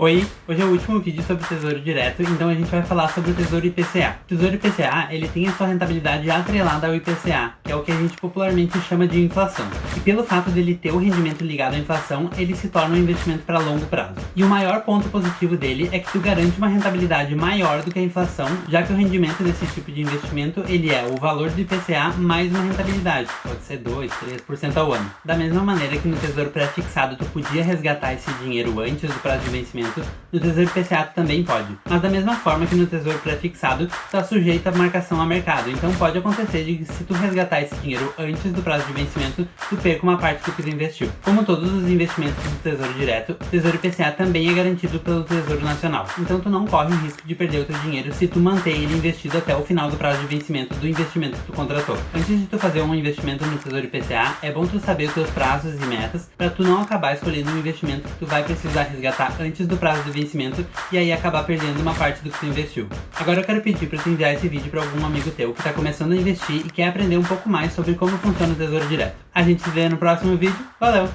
Oi, hoje é o último vídeo sobre o Tesouro Direto, então a gente vai falar sobre o Tesouro IPCA. O Tesouro IPCA, ele tem a sua rentabilidade atrelada ao IPCA, que é o que a gente popularmente chama de inflação. E pelo fato dele ter o rendimento ligado à inflação, ele se torna um investimento para longo prazo. E o maior ponto positivo dele é que tu garante uma rentabilidade maior do que a inflação, já que o rendimento desse tipo de investimento, ele é o valor do IPCA mais uma rentabilidade, pode ser 2, 3% ao ano. Da mesma maneira que no Tesouro Pré-Fixado tu podia resgatar esse dinheiro antes do prazo de vencimento no Tesouro IPCA também pode. Mas da mesma forma que no Tesouro pré-fixado, está sujeito à marcação a mercado. Então pode acontecer de que se tu resgatar esse dinheiro antes do prazo de vencimento, tu perca uma parte do que tu investiu. Como todos os investimentos do Tesouro Direto, o Tesouro IPCA também é garantido pelo Tesouro Nacional. Então tu não corre o risco de perder o teu dinheiro se tu manter ele investido até o final do prazo de vencimento do investimento que tu contratou. Antes de tu fazer um investimento no Tesouro IPCA, é bom tu saber os teus prazos e metas para tu não acabar escolhendo um investimento que tu vai precisar resgatar antes do prazo de vencimento e aí acabar perdendo uma parte do que tu investiu. Agora eu quero pedir para tu enviar esse vídeo para algum amigo teu que está começando a investir e quer aprender um pouco mais sobre como funciona o Tesouro Direto. A gente se vê no próximo vídeo. Valeu!